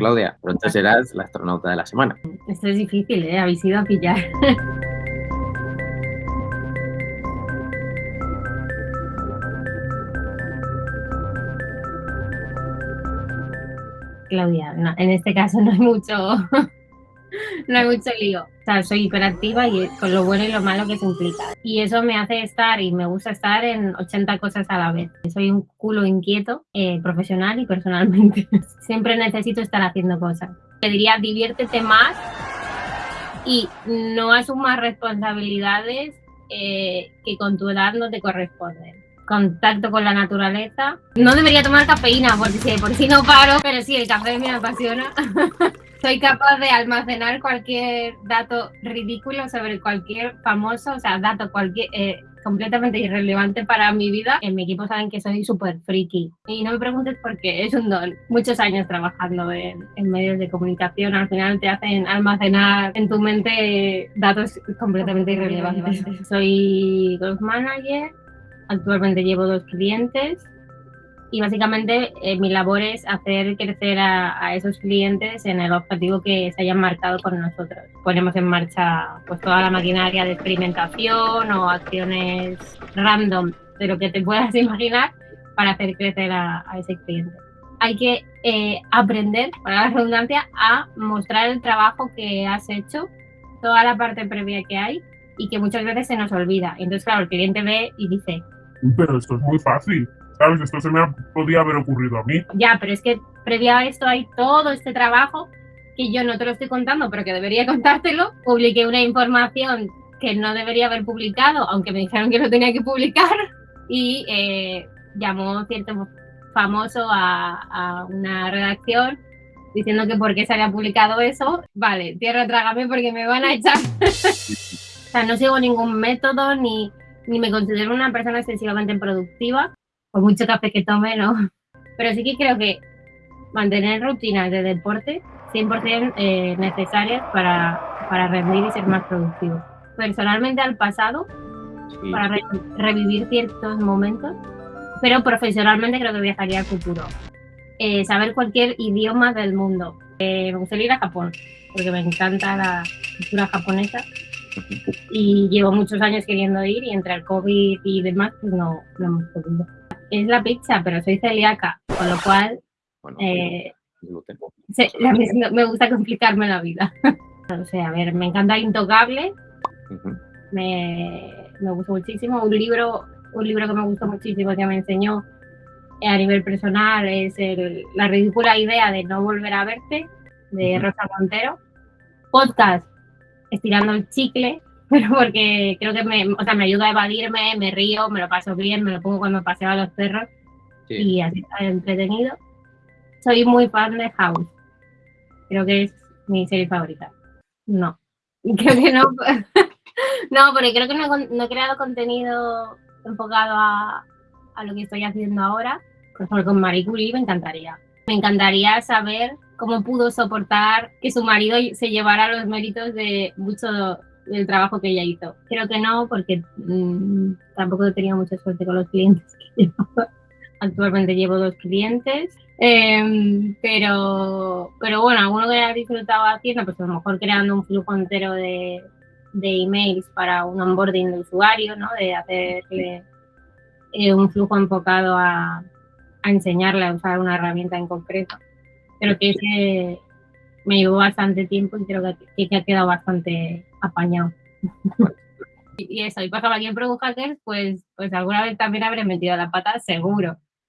Claudia, pronto serás la astronauta de la semana. Esto es difícil, ¿eh? Habéis ido a pillar. Claudia, en este caso no hay mucho, no hay mucho lío. O sea, soy hiperactiva y con lo bueno y lo malo que se implica. Y eso me hace estar y me gusta estar en 80 cosas a la vez. Soy un culo inquieto, eh, profesional y personalmente. Siempre necesito estar haciendo cosas. Te diría, diviértete más y no asumas responsabilidades eh, que con tu edad no te corresponden contacto con la naturaleza. No debería tomar cafeína porque si por si no paro, pero sí, el café me apasiona. Soy capaz de almacenar cualquier dato ridículo sobre cualquier famoso, o sea, dato cualquier, eh, completamente irrelevante para mi vida. En mi equipo saben que soy súper friki. Y no me preguntes por qué, es un don. Muchos años trabajando en, en, medios de comunicación, al final te hacen almacenar en tu mente datos completamente irrelevantes. Soy golf manager, Actualmente llevo dos clientes y básicamente eh, mi labor es hacer crecer a, esos clientes en el objetivo que se hayan marcado con nosotros. Ponemos en marcha pues toda la maquinaria de experimentación o acciones random de lo que te puedas imaginar para hacer crecer a, ese cliente. Hay que eh, aprender, para la redundancia, a mostrar el trabajo que has hecho, toda la parte previa que hay y que muchas veces se nos olvida. Entonces, claro, el cliente ve y dice, pero esto es muy fácil, ¿sabes? Esto se me podía haber ocurrido a mí. Ya, pero es que previo a esto hay todo este trabajo que yo no te lo estoy contando, pero que debería contártelo. Publiqué una información que no debería haber publicado, aunque me dijeron que lo tenía que publicar, y eh, llamó cierto famoso a, a, una redacción diciendo que por qué se había publicado eso. Vale, tierra trágame porque me van a echar. o sea, no sigo ningún método ni ni me considero una persona excesivamente productiva, por mucho café que tome, ¿no? Pero sí que creo que mantener rutinas de deporte 100% eh, necesarias para, para rendir y ser más productivo. Personalmente al pasado, para revivir ciertos momentos, pero profesionalmente creo que viajaría al futuro. Eh, saber cualquier idioma del mundo. Eh, me gustaría ir a Japón, porque me encanta la cultura japonesa y llevo muchos años queriendo ir y entre el COVID y demás, pues no, no hemos podido. Es la pizza, pero soy celíaca, con lo cual eh, me gusta complicarme la vida. o sea, a ver, me encanta Intocable, me, me gustó muchísimo. Un libro, un libro que me gustó muchísimo que me enseñó a nivel personal es el, La ridícula idea de no volver a verte, de Rosa Montero. Podcast, estirando el chicle, pero porque creo que me, o sea, me ayuda a evadirme, me río, me lo paso bien, me lo pongo cuando paseo a los perros y así está entretenido. Soy muy fan de House. Creo que es mi serie favorita. No, creo que no. no, porque creo que no, no, he creado contenido enfocado a, a lo que estoy haciendo ahora. Por ejemplo, con Marie Curie me encantaría. Me encantaría saber cómo pudo soportar que su marido se llevara los méritos de mucho del trabajo que ella hizo. Creo que no, porque mmm, tampoco he tenido mucha suerte con los clientes que llevo. Actualmente llevo dos clientes, eh, pero, pero bueno, alguno que haya disfrutado haciendo, pues a lo mejor creando un flujo entero de, de emails para un onboarding de usuario, ¿no? De hacerle eh, un flujo enfocado a, a enseñarle a usar una herramienta en concreto creo que ese me llevó bastante tiempo y creo que, que ha quedado bastante apañado. y, eso, y pasaba aquí en Product Hackers, pues, pues alguna vez también habré metido la pata, seguro.